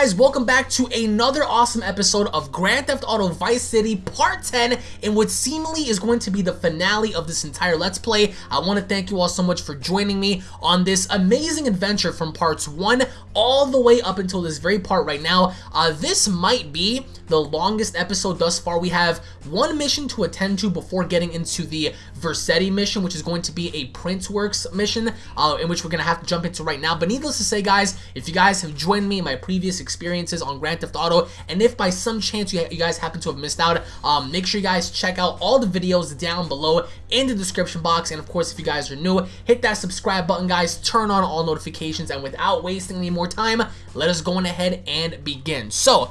guys? Welcome back to another awesome episode of Grand Theft Auto Vice City Part 10 in what seemingly is going to be the finale of this entire Let's Play. I want to thank you all so much for joining me on this amazing adventure from parts 1 all the way up until this very part right now. Uh, this might be the longest episode thus far. We have one mission to attend to before getting into the Vercetti mission, which is going to be a Printworks mission, uh, in which we're going to have to jump into right now. But needless to say, guys, if you guys have joined me in my previous experiences on Grand Theft Auto, and if by some chance you, you guys happen to have missed out, um, make sure you guys check out all the videos down below in the description box. And of course, if you guys are new, hit that subscribe button, guys. Turn on all notifications, and without wasting any more time, let us go on ahead and begin. So,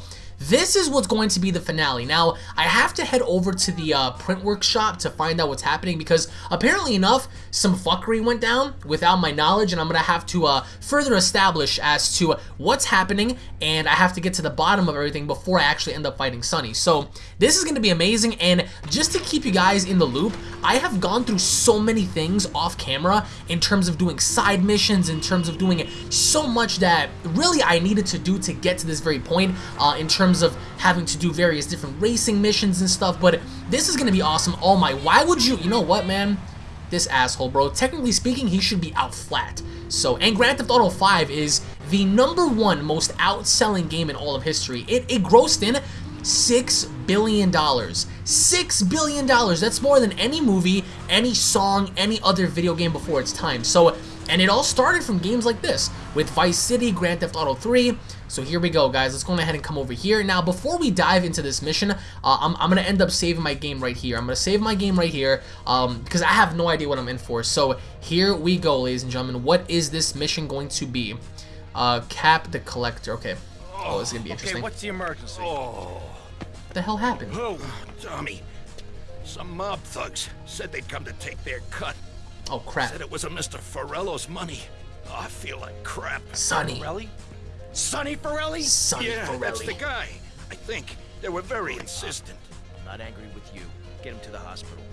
this is what's going to be the finale. Now, I have to head over to the uh, print workshop to find out what's happening because apparently enough, some fuckery went down without my knowledge and I'm going to have to uh, further establish as to what's happening and I have to get to the bottom of everything before I actually end up fighting Sonny. So this is going to be amazing and just to keep you guys in the loop, I have gone through so many things off camera in terms of doing side missions, in terms of doing so much that really I needed to do to get to this very point uh, in terms terms of having to do various different racing missions and stuff, but this is going to be awesome. Oh my, why would you, you know what, man? This asshole, bro. Technically speaking, he should be out flat. So, and Grand Theft Auto 5 is the number one most outselling game in all of history. It, it grossed in $6 billion. $6 billion. That's more than any movie, any song, any other video game before its time. So, and it all started from games like this, with Vice City, Grand Theft Auto 3. So here we go, guys. Let's go ahead and come over here. Now, before we dive into this mission, uh, I'm, I'm going to end up saving my game right here. I'm going to save my game right here um, because I have no idea what I'm in for. So here we go, ladies and gentlemen. What is this mission going to be? Uh, cap the collector. Okay. Oh, this is going to be interesting. Okay, what's the emergency? Oh. What the hell happened? Oh, Tommy. Some mob thugs said they'd come to take their cut. Oh, crap. Said it was a Mr. Forelli's money. Oh, I feel like crap. Sonny. Forelli? Sonny Forelli? Sonny yeah, Forelli. that's the guy. I think. They were very insistent. I'm not angry with you. Get him to the hospital.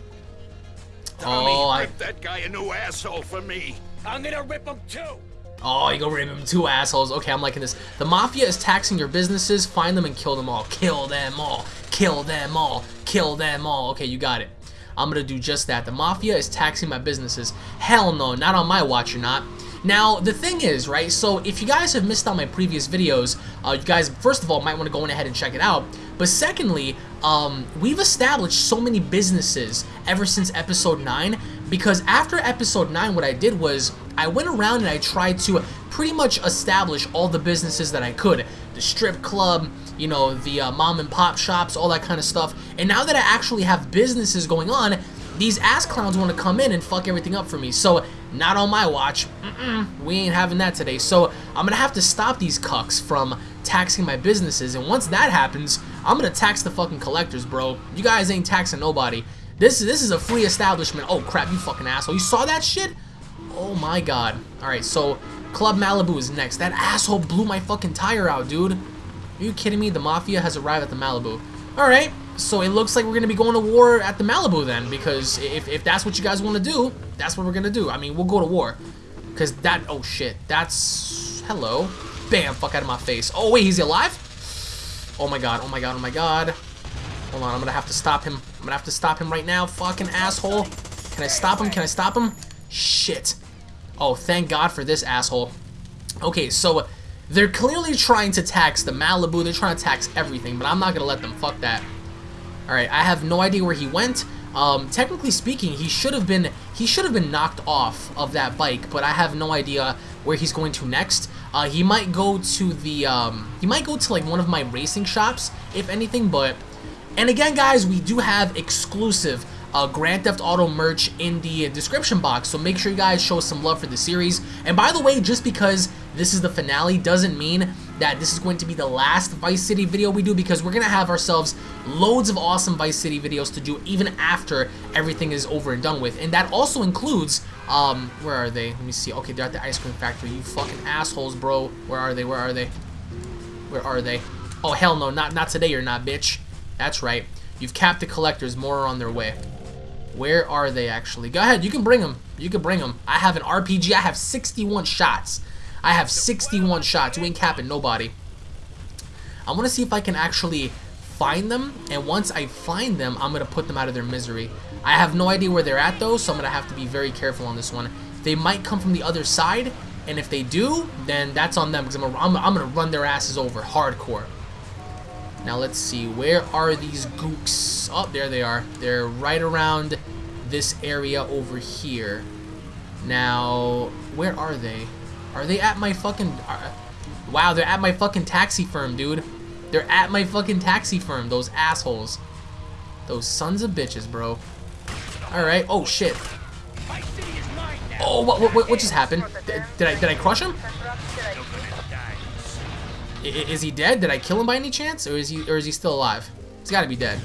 Oh, Tommy, oh, I... rip that guy a new asshole for me. I'm gonna rip him too! Oh, you go rip him two assholes. Okay, I'm liking this. The Mafia is taxing your businesses. Find them and kill them all. Kill them all. Kill them all. Kill them all. Okay, you got it. I'm gonna do just that. The Mafia is taxing my businesses. Hell no, not on my watch, you're not. Now, the thing is, right, so if you guys have missed out my previous videos, uh, you guys, first of all, might want to go in ahead and check it out. But secondly, um, we've established so many businesses ever since episode 9, because after episode 9, what I did was, I went around and I tried to pretty much establish all the businesses that I could. The strip club, you know, the uh, mom and pop shops, all that kind of stuff. And now that I actually have businesses going on, these ass clowns want to come in and fuck everything up for me. So, not on my watch. Mm -mm, we ain't having that today. So, I'm going to have to stop these cucks from taxing my businesses. And once that happens, I'm going to tax the fucking collectors, bro. You guys ain't taxing nobody. This, is this is a free establishment. Oh, crap, you fucking asshole. You saw that shit? Oh, my God. All right, so Club Malibu is next. That asshole blew my fucking tire out, dude. Are you kidding me? The Mafia has arrived at the Malibu. All right, so it looks like we're going to be going to war at the Malibu then, because if, if that's what you guys want to do, that's what we're going to do. I mean, we'll go to war. Because that, oh shit, that's, hello. Bam, fuck out of my face. Oh wait, he's alive? Oh my god, oh my god, oh my god. Hold on, I'm going to have to stop him. I'm going to have to stop him right now, fucking asshole. Can I stop him? Can I stop him? Shit. Oh, thank god for this asshole. Okay, so they're clearly trying to tax the Malibu. They're trying to tax everything, but I'm not going to let them. Fuck that. Alright, I have no idea where he went. Um, technically speaking, he should have been he should have been knocked off of that bike, but I have no idea where he's going to next. Uh, he might go to the um, he might go to like one of my racing shops, if anything. But and again, guys, we do have exclusive uh, Grand Theft Auto merch in the description box, so make sure you guys show some love for the series. And by the way, just because this is the finale doesn't mean that this is going to be the last Vice City video we do because we're going to have ourselves loads of awesome Vice City videos to do even after everything is over and done with. And that also includes, um, where are they? Let me see. Okay, they're at the ice cream factory. You fucking assholes, bro. Where are they? Where are they? Where are they? Oh, hell no. Not, not today you're not, bitch. That's right. You've capped the collectors. More are on their way. Where are they actually? Go ahead. You can bring them. You can bring them. I have an RPG. I have 61 shots. I have 61 shots. You ain't capping nobody. I want to see if I can actually find them. And once I find them, I'm going to put them out of their misery. I have no idea where they're at, though, so I'm going to have to be very careful on this one. They might come from the other side. And if they do, then that's on them. Because I'm, I'm, I'm going to run their asses over hardcore. Now let's see, where are these gooks? Oh, there they are. They're right around this area over here. Now, where are they? Are they at my fucking... Uh, wow, they're at my fucking taxi firm, dude. They're at my fucking taxi firm, those assholes. Those sons of bitches, bro. Alright, oh shit. Oh, what, what, what just happened? Did, did I, did I crush him? Is he dead? Did I kill him by any chance? Or is he, or is he still alive? He's gotta be dead.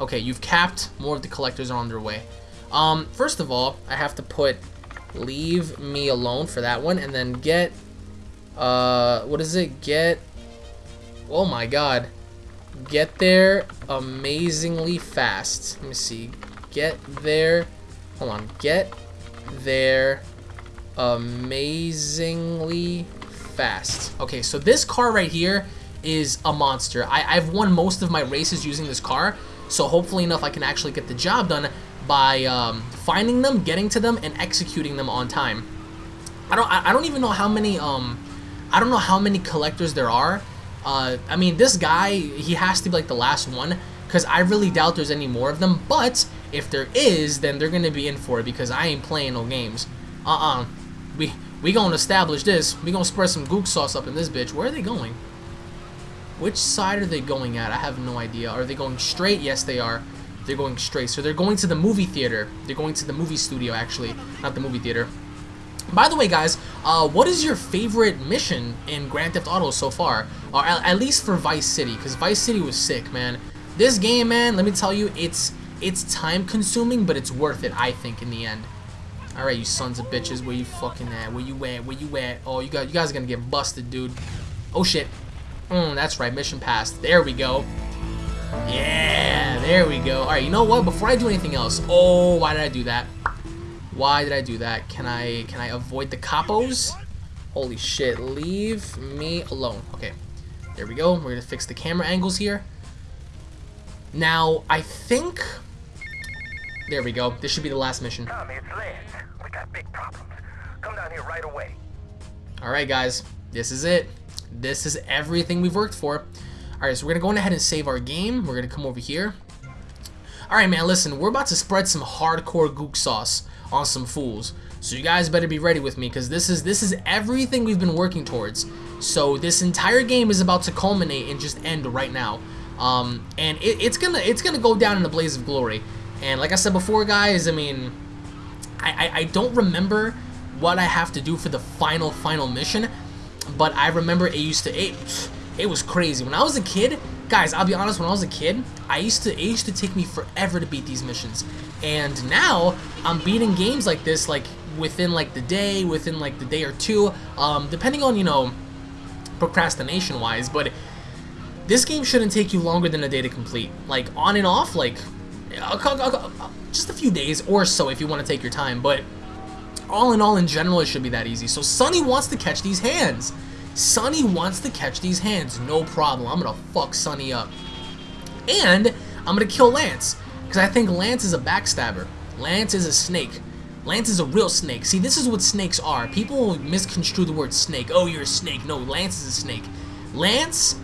Okay, you've capped. More of the collectors are on their way. Um, first of all, I have to put leave me alone for that one, and then get, uh, what is it? Get, oh my god. Get there amazingly fast. Let me see. Get there, hold on. Get there amazingly fast. Okay, so this car right here is a monster. I, I've won most of my races using this car, so hopefully enough I can actually get the job done by um, finding them, getting to them, and executing them on time. I don't I, I don't even know how many um I don't know how many collectors there are. Uh, I mean this guy he has to be like the last one because I really doubt there's any more of them. But if there is, then they're gonna be in for it because I ain't playing no games. Uh-uh. We we gonna establish this. We gonna spread some gook sauce up in this bitch. Where are they going? Which side are they going at? I have no idea. Are they going straight? Yes, they are. They're going straight. So they're going to the movie theater. They're going to the movie studio, actually. Not the movie theater. By the way, guys, uh, what is your favorite mission in Grand Theft Auto so far? Or at, at least for Vice City, because Vice City was sick, man. This game, man, let me tell you, it's it's time consuming, but it's worth it, I think, in the end. Alright, you sons of bitches, where you fucking at? Where you at? Where you at? Oh, you got you guys are gonna get busted, dude. Oh shit. Mm, that's right, mission passed. There we go. Yeah, there we go. Alright, you know what? Before I do anything else, oh, why did I do that? Why did I do that? Can I can I avoid the capos? Holy shit, leave me alone. Okay, there we go. We're gonna fix the camera angles here. Now, I think... There we go. This should be the last mission. Tommy, it's Lance. We got big problems. Come down here right away. Alright, guys. This is it. This is everything we've worked for. Alright, so we're going to go ahead and save our game. We're going to come over here. Alright, man, listen. We're about to spread some hardcore gook sauce on some fools. So you guys better be ready with me because this is this is everything we've been working towards. So this entire game is about to culminate and just end right now. Um, and it, it's gonna it's gonna go down in a blaze of glory. And like I said before, guys, I mean, I, I, I don't remember what I have to do for the final final mission, but I remember it used to it it was crazy when I was a kid. Guys, I'll be honest. When I was a kid, I used to it used to take me forever to beat these missions, and now I'm beating games like this like within like the day, within like the day or two, um, depending on you know procrastination wise, but this game shouldn't take you longer than a day to complete. Like, on and off, like, just a few days or so if you want to take your time, but all in all, in general, it should be that easy. So Sonny wants to catch these hands. Sonny wants to catch these hands, no problem. I'm gonna fuck Sonny up. And I'm gonna kill Lance, because I think Lance is a backstabber. Lance is a snake. Lance is a real snake. See, this is what snakes are. People misconstrue the word snake. Oh, you're a snake. No, Lance is a snake. Lance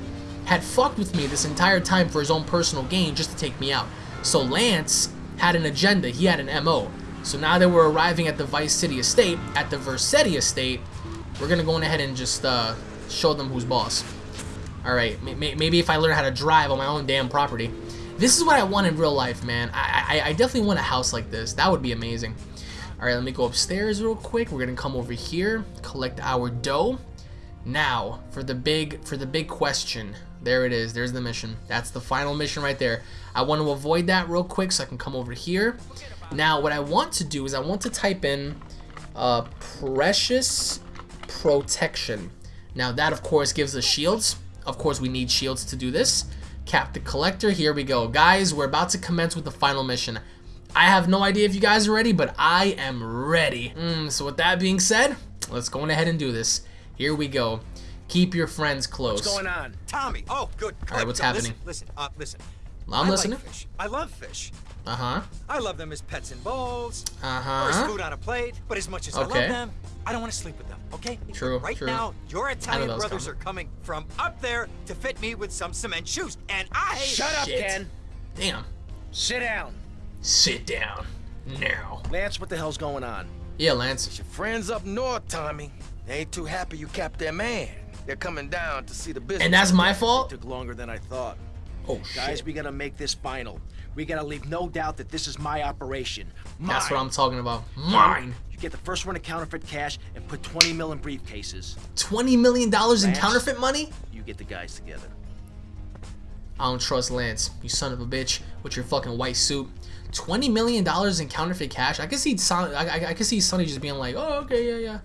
had fucked with me this entire time for his own personal gain just to take me out. So Lance had an agenda, he had an MO. So now that we're arriving at the Vice City estate, at the Vercetti estate, we're gonna go ahead and just uh, show them who's boss. Alright, maybe if I learn how to drive on my own damn property. This is what I want in real life, man. I, I, I definitely want a house like this. That would be amazing. Alright, let me go upstairs real quick. We're gonna come over here, collect our dough. Now, for the big for the big question. There it is. There's the mission. That's the final mission right there. I want to avoid that real quick so I can come over here. Now, what I want to do is I want to type in uh, Precious Protection. Now, that, of course, gives us shields. Of course, we need shields to do this. Cap the Collector. Here we go. Guys, we're about to commence with the final mission. I have no idea if you guys are ready, but I am ready. Mm, so with that being said, Let's go ahead and do this. Here we go. Keep your friends close. What's going on? Tommy. Oh, good. All right, what's So happening? Listen, listen, uh, listen. I'm I listening. Like fish. I love fish. Uh huh. I love them as pets in bowls, Uh or as food on a plate. But as much as I love them, I don't want to sleep with them. Okay? True, Right true. now, your Italian brothers coming. are coming from up there to fit me with some cement shoes, and I. Shut up, Shit. Ken. Damn. Sit down. Sit down. Now. Lance, what the hell's going on? Yeah, Lance. It's Your friends up north, Tommy, they ain't too happy you capped their man. They're coming down to see the business. And that's my fault? It Took longer than I thought. Oh, Guys, shit. we gotta make this final. We gotta leave no doubt that this is my operation. Mine. That's what I'm talking about. Mine. You get the first one to counterfeit cash and put 20 mil in briefcases. $20 million in counterfeit money? You get the guys together. I don't trust Lance, you son of a bitch, with your fucking white suit. Twenty million dollars in counterfeit cash. I could see Son. I, I, I could see Sonny just being like, "Oh, okay, yeah, yeah."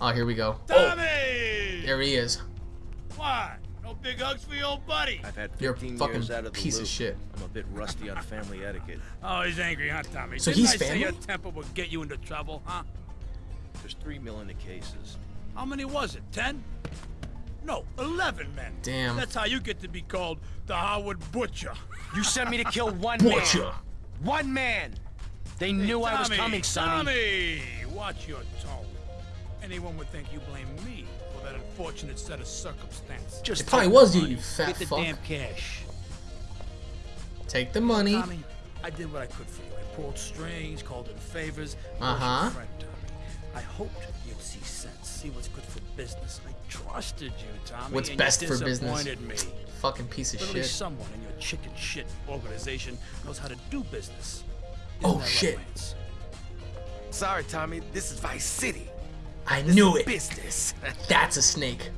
Oh, here we go. Oh, Tommy! there he is. What? No big hugs for your old buddy? I've had You're 15 fucking years out of the piece of shit. I'm a bit rusty on family etiquette. Oh, he's angry, huh, Tommy? So Didn't he's I say your temper would get you into trouble, huh? There's three million in the cases. How many was it? Ten? No, eleven men. Damn. That's how you get to be called the Harwood Butcher. You sent me to kill one Butcher. man. One man. They knew I was coming, Sonny. Tommy, watch your tone. Anyone would think you blame me for that unfortunate set of circumstances. Just It probably was you, you fat Get the fuck. damn cash. Take the money. Tommy, I did what I could for you. I pulled strings, called in favors. I was Uh-huh. friend, Tommy. I hoped you'd see sense, see what's good for business. I trusted you, Tommy. What's and best you for business? me. Fucking piece of Literally shit. someone in your chicken shit organization knows how to do business. Isn't Oh, that right, shit. Sorry, Tommy, this is Vice City. I This knew it. Business. That's a snake.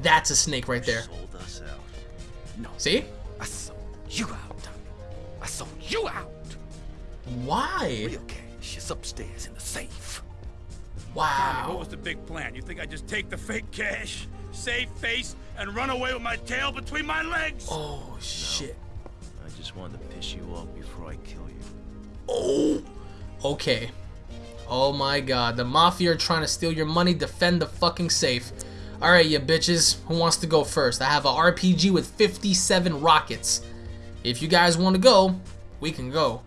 That's a snake right there. Sold us out. See? I sold you out, I sold you out. Why? Real cash is upstairs in the safe. Tommy, what was the big plan? You think I just take the fake cash, save face, and run away with my tail between my legs? Oh shit. I just wanted to piss you off before I kill you. Oh. Okay. Oh my god. The mafia are trying to steal your money. Defend the fucking safe. Alright, you bitches. Who wants to go first? I have a RPG with 57 rockets. If you guys want to go, we can go.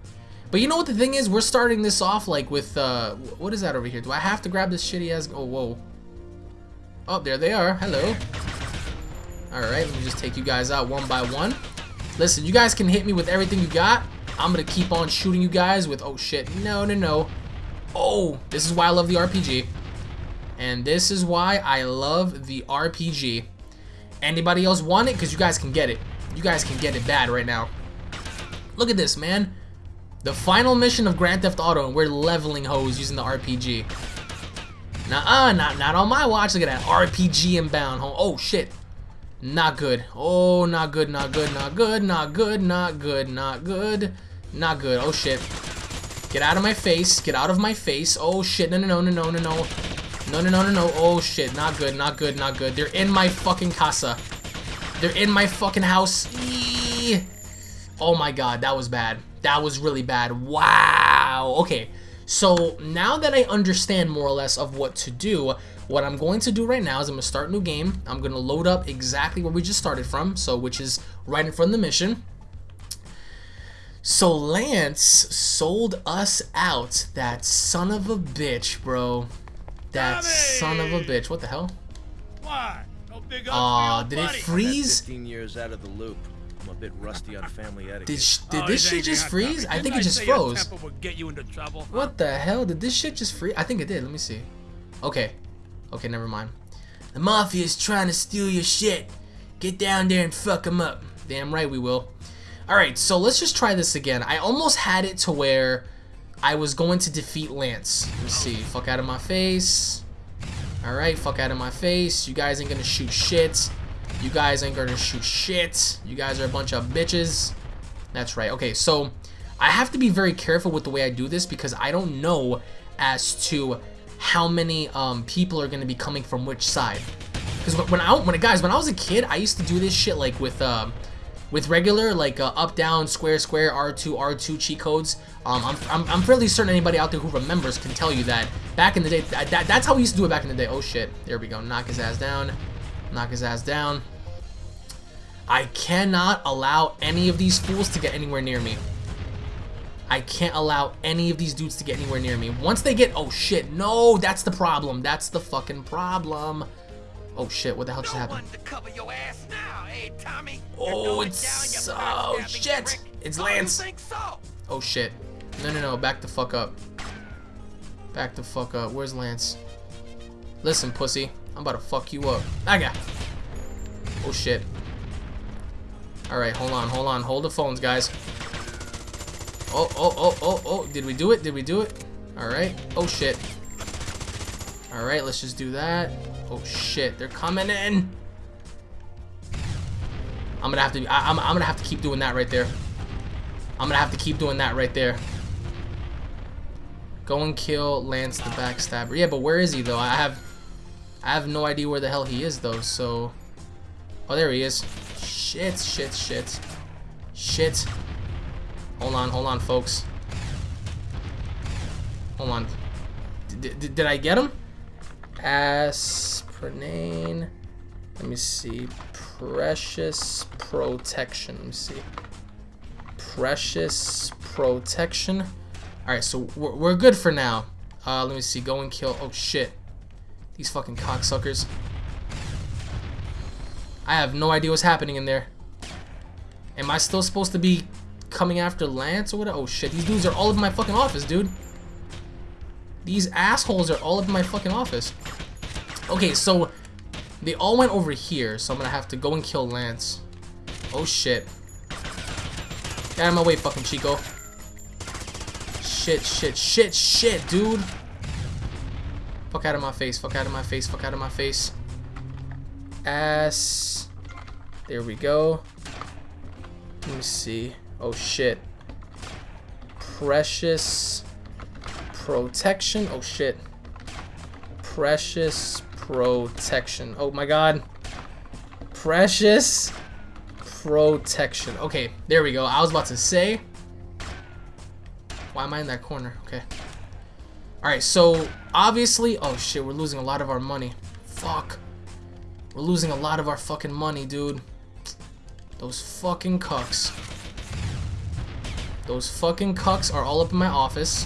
But you know what the thing is? We're starting this off like with, uh, what is that over here? Do I have to grab this shitty ass? Oh, whoa. Oh, there they are. Hello. Alright, let me just take you guys out one by one. Listen, you guys can hit me with everything you got. I'm gonna keep on shooting you guys with, oh shit, no, no, no. Oh, this is why I love the RPG. And this is why I love the RPG. Anybody else want it? Because you guys can get it. You guys can get it bad right now. Look at this, man. The final mission of Grand Theft Auto, and we're leveling hoes using the RPG. Nuh-uh, not, not on my watch. Look at that. RPG inbound. Oh, shit. Not good. Oh, not good, not good, not good, not good, not good, not good, not good. Oh, shit. Get out of my face. Get out of my face. Oh, shit. No, no, no, no, no, no, no. No, no, no, no, no. Oh, shit. Not good, not good, not good. They're in my fucking casa. They're in my fucking house. Eee. Oh my god, that was bad. That was really bad. Wow. Okay. So now that I understand more or less of what to do, what I'm going to do right now is I'm going to start a new game. I'm going to load up exactly where we just started from, so which is right in front of the mission. So Lance sold us out. That son of a bitch, bro. That Tommy! son of a bitch. What the hell? What? No big hugs Aw, for your old did it freeze? 15 years out of the loop. I'm a bit rusty on family etiquette. Did, sh- did Oh, this shit just freeze? I think Didn't it just froze. get you into trouble. huh? What the hell? Did this shit just freeze? I think it did. Let me see. Okay. Okay, never mind. The mafia is trying to steal your shit. Get down there and fuck them up. Damn right we will. Alright, so let's just try this again. I almost had it to where I was going to defeat Lance. Let's see. Fuck out of my face. Alright, fuck out of my face. You guys ain't gonna shoot shit. You guys ain't gonna shoot shit. You guys are a bunch of bitches. That's right. Okay, so I have to be very careful with the way I do this because I don't know as to how many um, people are to be coming from which side. Because when I when guys when I was a kid, I used to do this shit like with um, with regular like uh, up down square square R2 R2 cheat codes um, I'm, I'm, I'm fairly certain anybody out there who remembers can tell you that back in the day that, that, that's how we used to do it back in the day. Oh shit. There we go. Knock his ass down. Knock his ass down. I cannot allow any of these fools to get anywhere near me. I can't allow any of these dudes to get anywhere near me. Once they get oh shit. No that's the problem. That's the fucking problem oh shit what the hell just No happened to cover your ass now, eh, Tommy? Oh, it's- down, oh, shit. prick. It's Oh, Lance. think so? Oh shit. No, no, no. Back the fuck up. Back the fuck up. Where's Lance? Listen, pussy. I'm about to fuck you up. I got. Oh shit. Alright, hold on, hold on. Hold the phones, guys. Oh, oh, oh, oh, oh. Did we do it? Did we do it? Alright. Oh shit. Alright, let's just do that. Oh shit. They're coming in. I'm gonna have to. I, I'm, I'm gonna have to keep doing that right there. I'm gonna have to keep doing that right there. Go and kill Lance the backstabber. Yeah, but where is he though? I have, I have no idea where the hell he is though. So, oh there he is. Shit, shit, shit, shit. Hold on, hold on, folks. Hold on. D did I get him? Aspirine. Let me see. Precious protection. Let me see. Precious protection. Alright, so we're, we're good for now. Uh, let me see. Go and kill. Oh, shit. These fucking cocksuckers. I have no idea what's happening in there. Am I still supposed to be coming after Lance or what? Oh, shit. These dudes are all over my fucking office, dude. These assholes are all up in my fucking office. Okay, so they all went over here, so I'm gonna have to go and kill Lance. Oh shit. Get out of my way, fucking Chico. Shit, shit, shit, shit, dude. Fuck out of my face, fuck out of my face, fuck out of my face. Ass. There we go. Let me see. Oh shit. Precious protection. Oh shit. Precious protection. Oh my god. Precious protection. Okay, there we go. I was about to say. Why am I in that corner? Okay. Alright, so obviously. Oh shit, we're losing a lot of our money. Fuck. We're losing a lot of our fucking money, dude. Those fucking cucks. Those fucking cucks are all up in my office.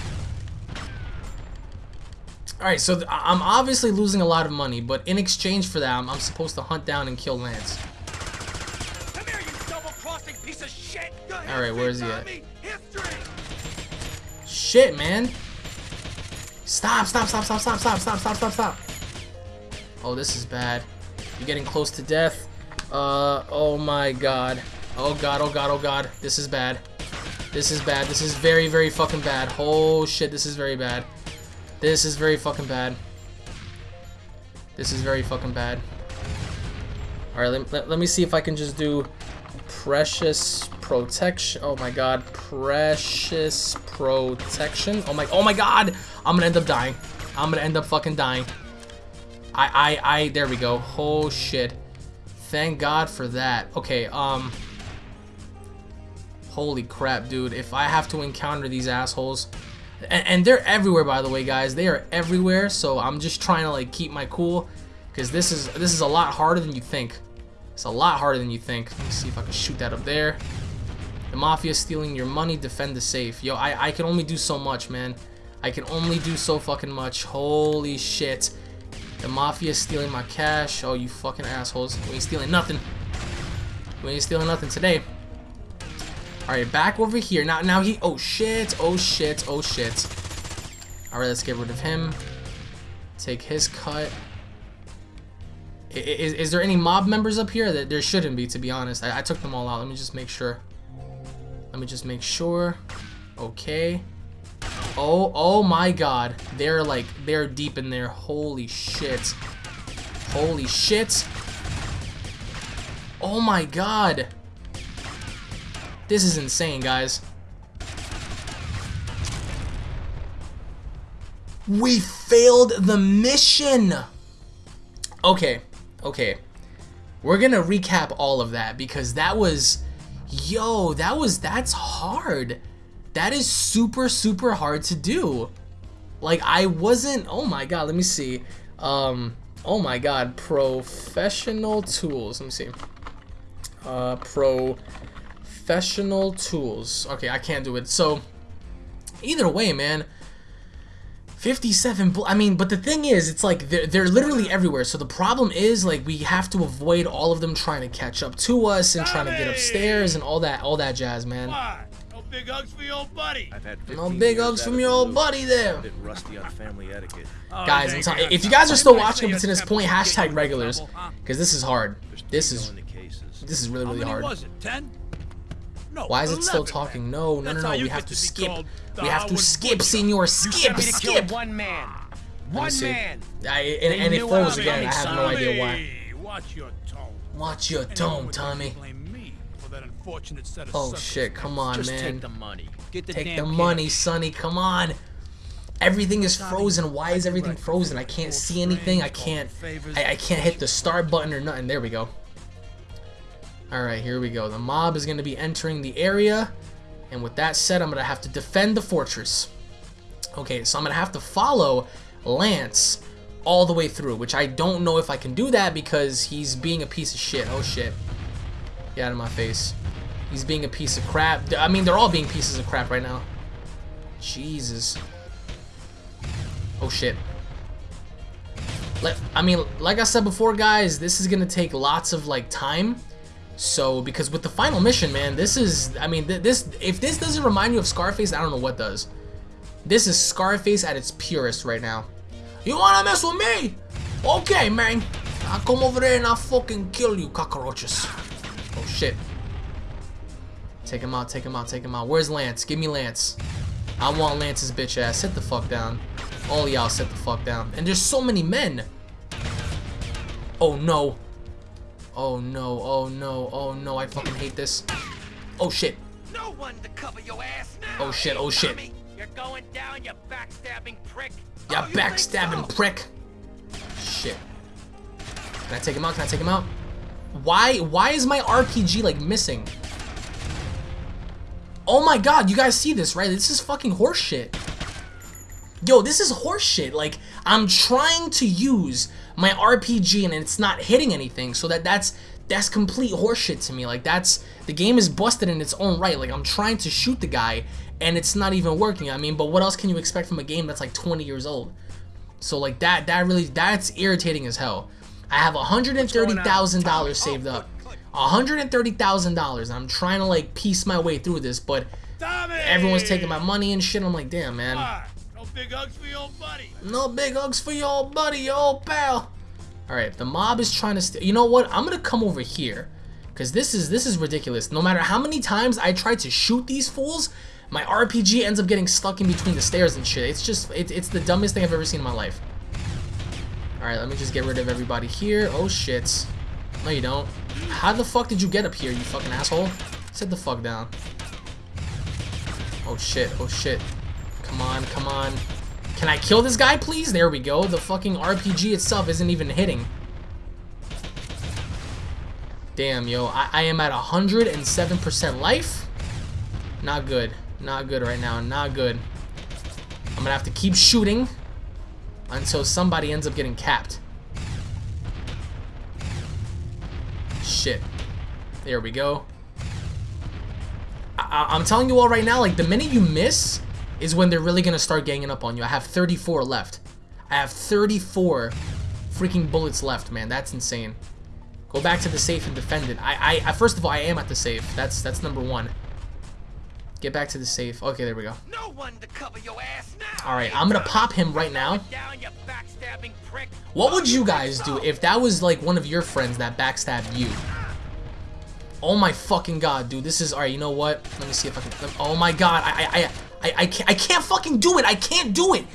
Alright, so I'm obviously losing a lot of money, but in exchange for that, I'm, I'm supposed to hunt down and kill Lance. Come here, you double-crossing piece of shit! All right, where is he at? Shit, man! Stop, stop, stop, stop, stop, stop, stop, stop, stop, stop. Oh, this is bad. You're getting close to death. Uh, oh my god. Oh god, oh god, oh god. This is bad. This is bad. This is very, very fucking bad. Oh shit, this is very bad. This is very fucking bad. This is very fucking bad. Alright, let, let, let me see if I can just do precious protection. Oh my god, precious protection. Oh my, oh my god! I'm gonna end up dying. I'm gonna end up fucking dying. I, I, I, there we go. Oh shit. Thank God for that. Okay, um. Holy crap, dude. If I have to encounter these assholes. And, and they're everywhere, by the way, guys. They are everywhere, so I'm just trying to, like, keep my cool. Because this is, this is a lot harder than you think. It's a lot harder than you think. Let me see if I can shoot that up there. The mafia is stealing your money, defend the safe. Yo, I, I can only do so much, man. I can only do so fucking much. Holy shit. The mafia is stealing my cash. Oh, you fucking assholes. We ain't stealing nothing. We ain't stealing nothing today. Alright, back over here. Now, now he... Oh, shit. Oh, shit. Oh, shit. Alright, let's get rid of him. Take his cut. Is, is there any mob members up here? That There shouldn't be, to be honest. I, I took them all out. Let me just make sure. Let me just make sure. Okay. Oh, oh my god. They're like, they're deep in there. Holy shit. Holy shit. Oh my god. This is insane, guys. We failed the mission. Okay, okay. We're gonna recap all of that because that was Yo, that was that's hard. That is super super hard to do. Like I wasn't. Oh my god. Let me see. Um. Oh my god. Professional tools. Let me see. Uh. Professional tools. Okay, I can't do it. So. Either way, man. 57 I mean but the thing is it's like they're, they're literally everywhere so the problem is like we have to avoid all of them trying to catch up to us and trying to get upstairs and all that all that jazz man Why? No big hugs for your old buddy. I've had no big hugs from your old buddy there A bit rusty on family etiquette. Oh, guys I'm telling if you guys are still watching say up to this point hashtag regulars because this is hard this is this is really How really many hard was it? Ten? No. why is it still 11. talking no no no no we have to to skip called we have to skip Butcher. senior You skip to skip one man. One see. man. I, and, and it knew I froze was again I have no idea why Watch your tone. watch your tone Tommy you blame me for that unfortunate set of oh shit come on Just man take the money. Get the Take damn the cash. money, Sonny. Come on. Everything is frozen. Why is everything frozen? I can't see anything. I can't. I, I can't hit the start button or nothing. There we go. All right, here we go. The mob is going to be entering the area, and with that said, I'm going to have to defend the fortress. Okay, so I'm going to have to follow Lance all the way through, which I don't know if I can do that because he's being a piece of shit. Oh shit. Get out of my face. He's being a piece of crap. I mean, they're all being pieces of crap right now. Jesus. Oh shit. Let, I mean, like I said before, guys, this is gonna take lots of like time. So, because with the final mission, man, this is, I mean, th this, if this doesn't remind you of Scarface, I don't know what does. This is Scarface at its purest right now. You wanna mess with me? Okay, man. I'll come over there and I'll fucking kill you, cockroaches. Oh shit. Take him out, take him out, take him out. Where's Lance? Give me Lance. I want Lance's bitch ass. Sit the fuck down. All y'all sit the fuck down. And there's so many men. Oh no. Oh no, oh no, oh no, I fucking hate this. Oh shit. No one to cover your ass now. Oh shit, oh shit. You're going down, you backstabbing prick. Oh, backstabbing so? prick. Shit. Can I take him out? Can I take him out? Why why is my RPG like missing? Oh my god, you guys see this, right? This is fucking horseshit. Yo, this is horseshit. Like, I'm trying to use my RPG and it's not hitting anything, so that that's that's complete horseshit to me. Like, that's the game is busted in its own right. Like, I'm trying to shoot the guy and it's not even working. I mean, but what else can you expect from a game that's like 20 years old? So like that that really that's irritating as hell. I have $130,000 saved up. $130,000 and I'm trying to like piece my way through this, but everyone's taking my money and shit. I'm like, damn, man. Big hugs for your buddy. No big hugs for your buddy, your old pal. All right, the mob is trying to. You know what? I'm gonna come over here, cause this is this is ridiculous. No matter how many times I try to shoot these fools, my RPG ends up getting stuck in between the stairs and shit. It's just it, it's the dumbest thing I've ever seen in my life. All right, let me just get rid of everybody here. Oh shit. No, you don't. How the fuck did you get up here, you fucking asshole? Sit the fuck down. Oh shit, oh shit. Come on, come on. Can I kill this guy, please? There we go. The fucking RPG itself isn't even hitting. Damn, yo. I, I am at 107% life. Not good. Not good right now. Not good. I'm gonna have to keep shooting until somebody ends up getting capped. Shit. There we go. I I'm telling you all right now, like, the minute you miss is when they're really gonna start ganging up on you. I have 34 left. I have 34 freaking bullets left, man. That's insane. Go back to the safe and defend it. I, I, I first of all, I am at the safe. That's, that's number one. Get back to the safe. Okay, there we go. No one to cover your ass now. All right, I'm gonna pop him right now. Down, you backstabbing prick. What would you guys do if that was like one of your friends that backstabbed you? Oh my fucking god, dude. This is alright. You know what? Let me see if I can. Oh my god, I I I I, I can't I can't fucking do it. I can't do it.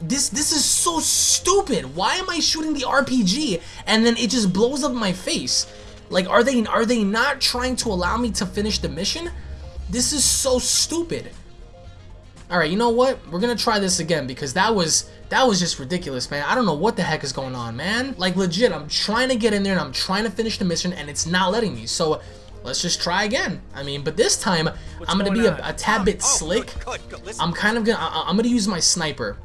This this is so stupid. Why am I shooting the RPG and then it just blows up my face? Like, are they are they not trying to allow me to finish the mission? This is so stupid. All right, you know what? We're gonna try this again because that was that was just ridiculous, man. I don't know what the heck is going on, man. Like legit, I'm trying to get in there and I'm trying to finish the mission and it's not letting me. So let's just try again. I mean, but this time I'm gonna be a, a tad oh, bit Oh, slick. Good, good, good. I'm kind of gonna I, I'm gonna use my sniper.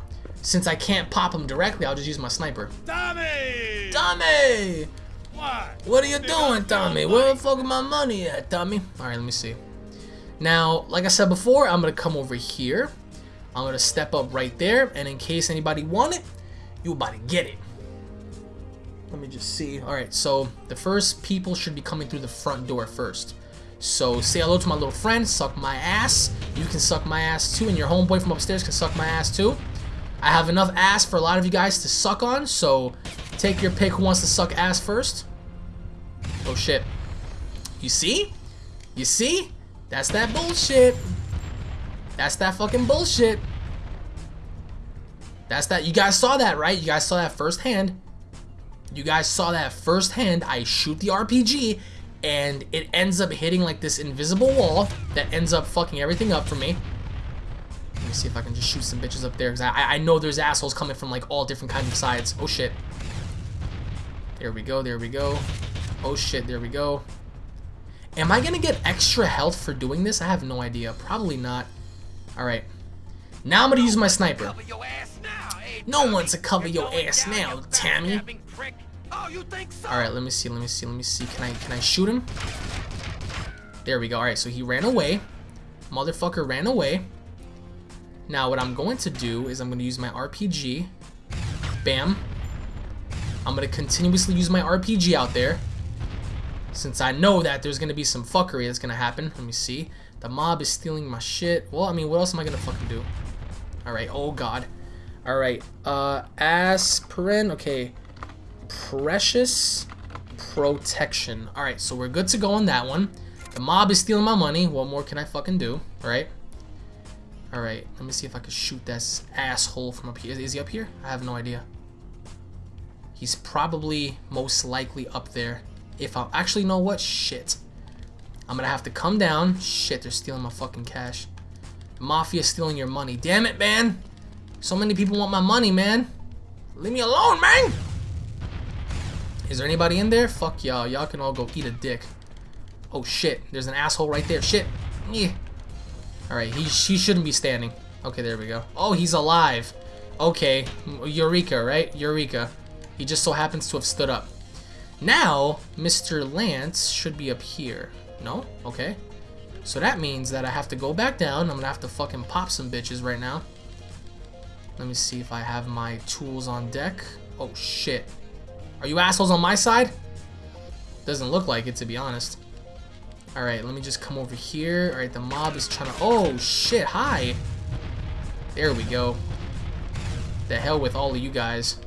Since I can't pop him directly, I'll just use my sniper. Tommy! Tommy, What? what are you doing, Tommy? Where the fuck is my money at, Tommy? All right, let me see. Now, like I said before, I'm gonna come over here. I'm gonna step up right there, and in case anybody want it, you about to get it. Let me just see. All right, so the first people should be coming through the front door first. So say hello to my little friend, suck my ass. You can suck my ass too, and your homeboy from upstairs can suck my ass too. I have enough ass for a lot of you guys to suck on, so take your pick who wants to suck ass first. Oh shit. You see? You see? That's that bullshit. That's that fucking bullshit. That's that. You guys saw that, right? You guys saw that firsthand. You guys saw that firsthand. I shoot the RPG, and it ends up hitting like this invisible wall that ends up fucking everything up for me. Let me see if I can just shoot some bitches up there, because I, I know there's assholes coming from like all different kinds of sides. Oh shit. There we go, there we go. Oh shit, there we go. Am I gonna get extra health for doing this? I have no idea. Probably not. Alright. Now I'm gonna use my sniper. Cover your ass now, No Tommy? one to cover your ass now, Tammy. Oh, you think so? Alright, let me see, let me see, let me see. Can I can I shoot him? There we go. Alright, so he ran away. Motherfucker ran away. Now what I'm going to do is I'm gonna use my RPG. Bam. I'm gonna continuously use my RPG out there. Since I know that there's gonna be some fuckery that's gonna happen. Let me see. The mob is stealing my shit. Well, I mean, what else am I gonna fucking do? Alright, oh god. Alright, uh, aspirin, okay. Precious protection. Alright, so we're good to go on that one. The mob is stealing my money. What more can I fucking do? Alright. Alright, let me see if I can shoot this asshole from up here. Is, he up here? I have no idea. He's probably most likely up there. If I actually know what? Shit. I'm gonna have to come down. Shit, they're stealing my fucking cash. The mafia stealing your money. Damn it, man. So many people want my money, man. Leave me alone, man. Is there anybody in there? Fuck y'all. Y'all can all go eat a dick. Oh shit. There's an asshole right there. Shit. Yeah. Alright, he, he shouldn't be standing. Okay, there we go. Oh, he's alive. Okay. Eureka, right? Eureka. He just so happens to have stood up. Now, Mr. Lance should be up here. No? Okay. So that means that I have to go back down. I'm gonna have to fucking pop some bitches right now. Let me see if I have my tools on deck. Oh shit. Are you assholes on my side? Doesn't look like it to be honest. Alright, let me just come over here. Alright, the mob is trying to... Oh shit, hi. There we go. The hell with all of you guys.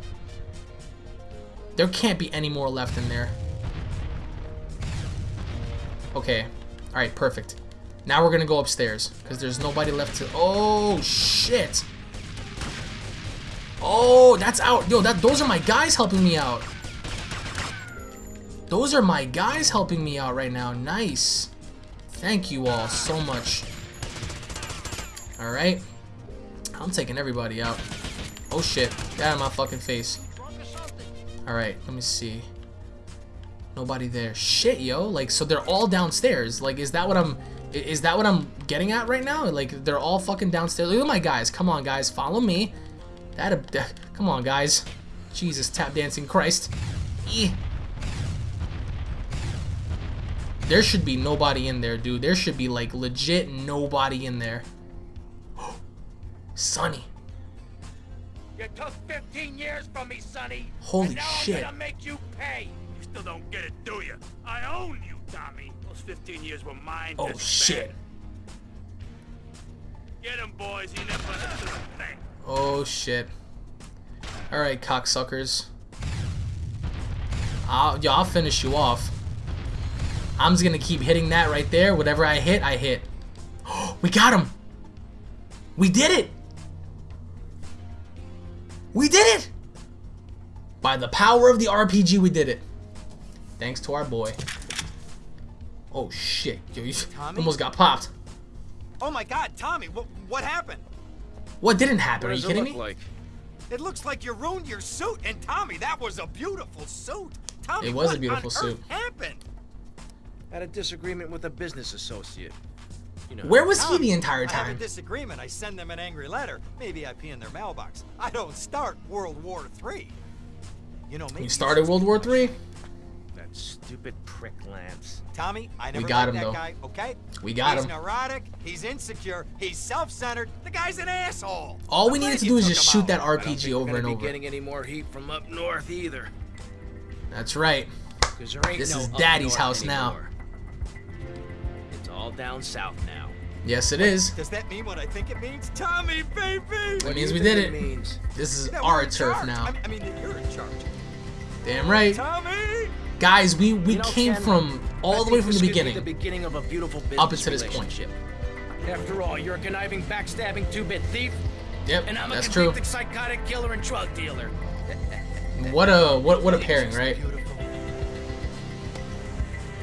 There can't be any more left in there. Okay. Alright, perfect. Now we're gonna go upstairs. Because there's nobody left to... Oh, shit. Oh, that's out. Yo, that those are my guys helping me out. Those are my guys helping me out right now. Nice. Thank you all so much. Alright. I'm taking everybody out. Oh shit. Get out of my fucking face. Alright, let me see. Nobody there. Shit, yo. Like, so they're all downstairs. Like, is that what I'm... Is that what I'm getting at right now? Like, they're all fucking downstairs. Look at my guys. Come on, guys. Follow me. That, come on, guys. Jesus, tap dancing Christ. There should be nobody in there, dude. There should be like legit nobody in there. Sonny. You took 15 years from me, Sonny. Holy and now shit. I'm gonna make you pay. You still don't get it, do you? I own you, Tommy. Those 15 years were mine Oh shit. Get him, boys. He never understood a thing. Oh shit. Alright, cocksuckers. I'll, yo, I'll finish you off. I'm just gonna keep hitting that right there. Whatever I hit, I hit. we got him! We did it! We did it! By the power of the RPG, we did it. Thanks to our boy. Oh shit. Yo, you Tommy? almost got popped. oh my God, Tommy, what what happened? What didn't happen? What Are you kidding look me? like? It looks like you ruined your suit. And Tommy, that was a beautiful suit. Tommy, It was a what beautiful on suit. Earth happened? Had a disagreement with a business associate. You know. Where was he the entire time? I have a disagreement. I send them an angry letter. Maybe I pee in their mailbox. I don't start World War III. You know, maybe You started World War Three. That stupid prick Lance. Tommy, I never got met him, that though. guy, okay? We got he's him. He's neurotic, he's insecure, he's self-centered. The guy's an asshole. All we I'm needed to do is just him shoot that out. I don't RPG think we're over gonna and be over. getting any more heat from up north either. That's right. There ain't This no is Daddy's house now. anymore. It's all down south now. Yes, it is. Does that mean what I think it means? Tommy, baby! That means we did it. Means? This is That our turf charge. now. I mean, I mean, that you're in charge. Damn right. Tommy! Guys, we, we You know, came Ken, from I all the way from the could be beginning. The beginning of a beautiful Up until this point. relationship. After all, you're a conniving, backstabbing two-bit thief, Yep, and I'm a that's true. psychotic killer and drug dealer. What a what what a pairing, right?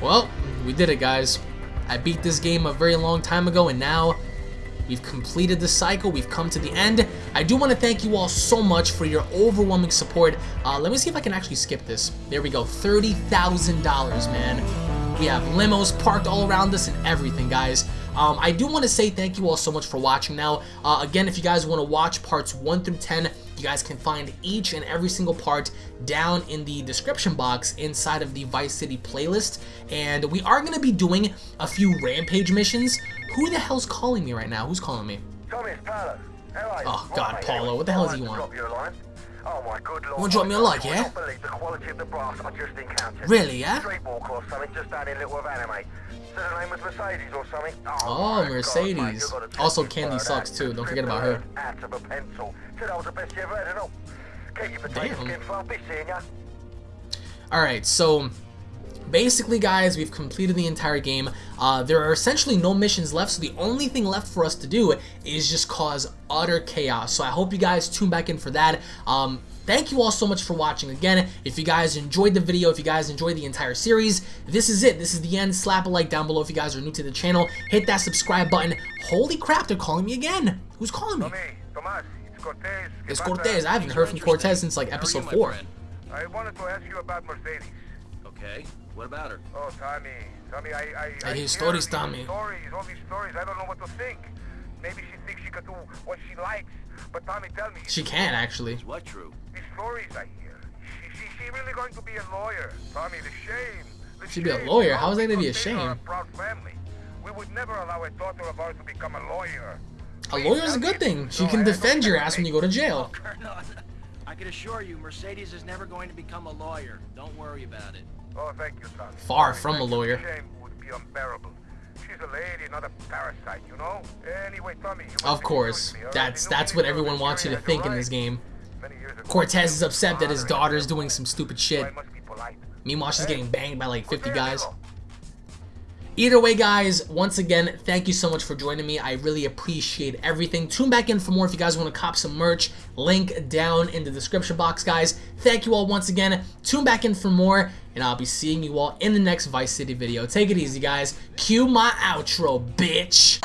Well, we did it, guys. I beat this game a very long time ago, and now we've completed the cycle. We've come to the end. I do want to thank you all so much for your overwhelming support. Uh, let me see if I can actually skip this. There we go, $30,000, man. We have limos parked all around us and everything, guys. Um, I do want to say thank you all so much for watching now. Uh, again, if you guys want to watch parts 1 through 10, you guys can find each and every single part down in the description box inside of the Vice City playlist. And we are going to be doing a few Rampage missions. Who the hell's calling me right now? Who's calling me? Paolo. How are you? Oh, God, Paulo, what the hell I does he want? Oh my good lord. Wanna drop me a like, yeah? believe the quality of the brass I just encountered. Really, yeah? Streetwalk or something just down in Little Havana, mate. Said her name was Mercedes or something. Oh, Oh, God, Mercedes. mate, you've got to Also, Candy Suxxx, too. Don't forget about her. Out of a pencil. Said I was the best you ever had and all. Keep your potato Damn. skin fluffy, seeing ya. Alright, so basically guys, we've completed the entire game. Uh, there are essentially no missions left, so the only thing left for us to do is just cause utter chaos. So I hope you guys tune back in for that. Um, Thank you all so much for watching again. If you guys enjoyed the video, if you guys enjoyed the entire series, this is it. This is the end. Slap a like down below if you guys are new to the channel. Hit that subscribe button. Holy crap, they're calling me again. Who's calling me? Tomas, it's Cortez. It's Cortez. I haven't heard from Cortez since like episode you, 4. I wanted to ask you about Mercedes. Okay. What about her? Oh, Tommy, Tommy, I, I, I Hey, hear stories, these Tommy. Stories, all these stories. I don't know what to think. Maybe she thinks she could do what she likes. But Tommy, tell me, She can actually. Is what true? these stories I hear. She, she, she really going to be a lawyer? Tommy, the shame. The She'd be a lawyer? How is that gonna be a because they are shame? proud family. We would never allow a daughter of ours to become a lawyer. A lawyer's a good thing. She can defend your ass when you go to jail. Colonel, I can assure you, Mercedes is never going to become a lawyer. Don't worry about it. Oh, thank you, Tommy. Far from a lawyer. Shame would be unbearable. She's a lady, not a parasite, you know? Anyway, Tommy, Of course. That's that's what everyone wants you to think in this game. right. Many years ago, Cortez is upset that his father daughter is doing some stupid shit. I must be polite. Meanwhile, she's getting banged by like 50 Cortez, guys. Either way, guys, once again, thank you so much for joining me. I really appreciate everything. Tune back in for more if you guys want to cop some merch. Link down in the description box, guys. Thank you all once again. Tune back in for more, and I'll be seeing you all in the next Vice City video. Take it easy, guys. Cue my outro, bitch.